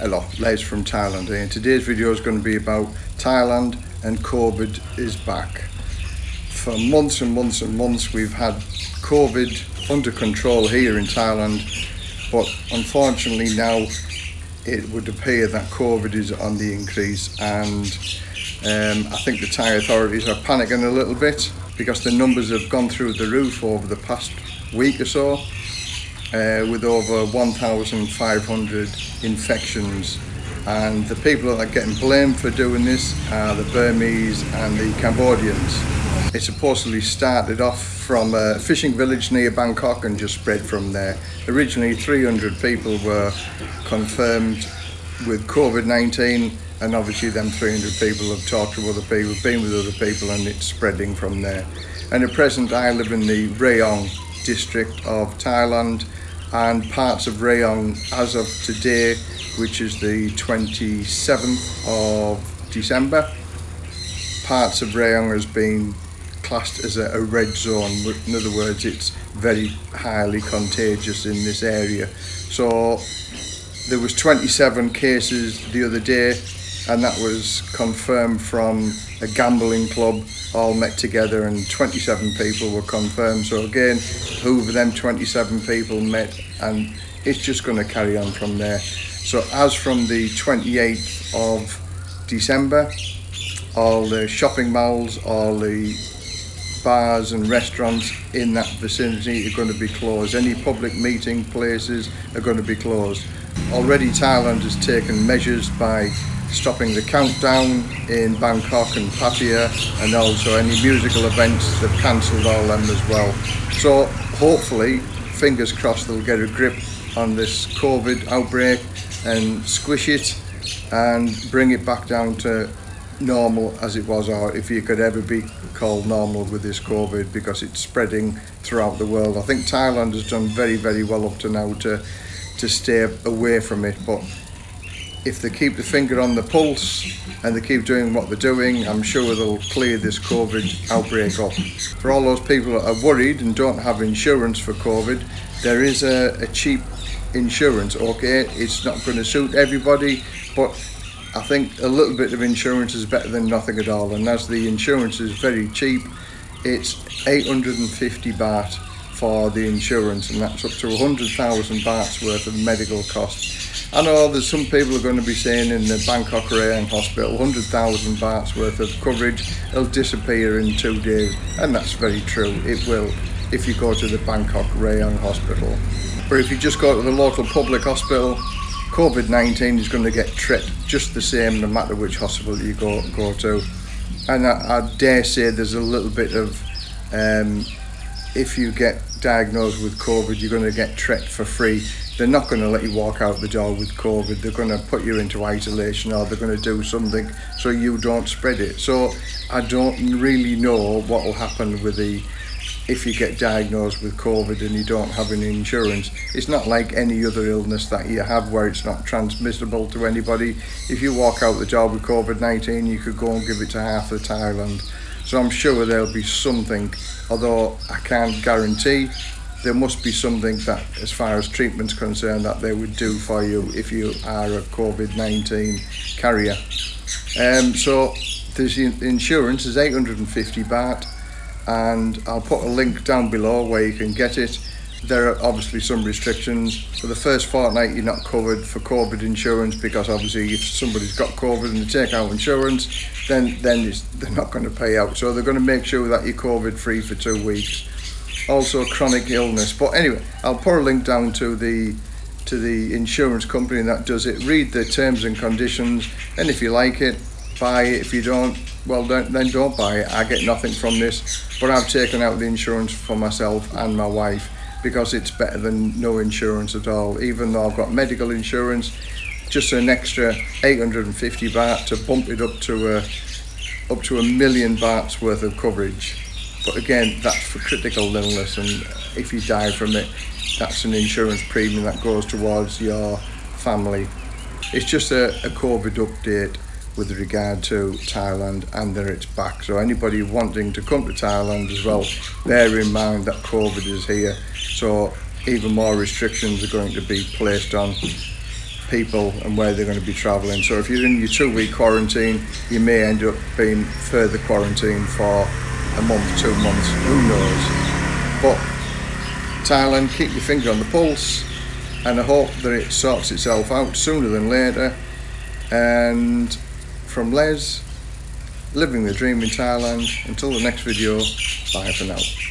Hello, Les from Thailand here. And today's video is going to be about Thailand and COVID is back. For months and months and months we've had COVID under control here in Thailand but unfortunately now it would appear that COVID is on the increase and um, I think the Thai authorities are panicking a little bit because the numbers have gone through the roof over the past week or so uh, with over 1,500 infections and the people that are getting blamed for doing this are the Burmese and the Cambodians. It supposedly started off from a fishing village near Bangkok and just spread from there. Originally 300 people were confirmed with COVID-19 and obviously them 300 people have talked to other people, been with other people and it's spreading from there. And at present I live in the Rayong district of Thailand and parts of Rayong as of today, which is the 27th of December. Parts of Rayong has been classed as a, a red zone. In other words, it's very highly contagious in this area. So there was 27 cases the other day and that was confirmed from a gambling club all met together and 27 people were confirmed. So again who of them 27 people met and it's just going to carry on from there. So as from the 28th of December all the shopping malls all the bars and restaurants in that vicinity are going to be closed. Any public meeting places are going to be closed. Already Thailand has taken measures by stopping the countdown in Bangkok and Pattaya and also any musical events they've cancelled all them as well so hopefully fingers crossed they'll get a grip on this COVID outbreak and squish it and bring it back down to normal as it was or if you could ever be called normal with this COVID because it's spreading throughout the world. I think Thailand has done very very well up to now to to stay away from it but if they keep the finger on the pulse and they keep doing what they're doing, I'm sure they'll clear this COVID outbreak up. For all those people that are worried and don't have insurance for COVID, there is a, a cheap insurance, okay? It's not going to suit everybody, but I think a little bit of insurance is better than nothing at all. And as the insurance is very cheap, it's 850 baht for the insurance and that's up to 100,000 bahts worth of medical costs I know there's some people are going to be saying in the Bangkok Rayong Hospital 100,000 bahts worth of coverage will disappear in two days. And that's very true. It will if you go to the Bangkok Rayong Hospital. But if you just go to the local public hospital COVID-19 is going to get tripped just the same no matter which hospital you go, go to. And I, I dare say there's a little bit of um, if you get diagnosed with COVID you're going to get treated for free they're not going to let you walk out the door with COVID. They're going to put you into isolation or they're going to do something so you don't spread it. So I don't really know what will happen with the if you get diagnosed with COVID and you don't have any insurance. It's not like any other illness that you have where it's not transmissible to anybody. If you walk out the door with COVID-19, you could go and give it to half of Thailand. So I'm sure there'll be something, although I can't guarantee there must be something that, as far as treatment's concerned, that they would do for you if you are a COVID-19 carrier. Um, so the insurance is 850 baht and I'll put a link down below where you can get it. There are obviously some restrictions. For the first fortnight you're not covered for COVID insurance because obviously if somebody's got COVID and they take out insurance then, then they're not going to pay out. So they're going to make sure that you're COVID free for two weeks also chronic illness. But anyway, I'll put a link down to the to the insurance company that does it. Read the terms and conditions, and if you like it, buy it. If you don't, well then, then don't buy it. I get nothing from this, but I've taken out the insurance for myself and my wife because it's better than no insurance at all. Even though I've got medical insurance, just an extra 850 baht to bump it up to a up to a million bahts worth of coverage. But again, that's for critical illness and if you die from it, that's an insurance premium that goes towards your family. It's just a, a COVID update with regard to Thailand and that it's back. So anybody wanting to come to Thailand as well, bear in mind that COVID is here. So even more restrictions are going to be placed on people and where they're going to be travelling. So if you're in your two week quarantine, you may end up being further quarantined for a month, two months, who knows. But Thailand, keep your finger on the pulse and I hope that it sorts itself out sooner than later. And from Les, living the dream in Thailand, until the next video, bye for now.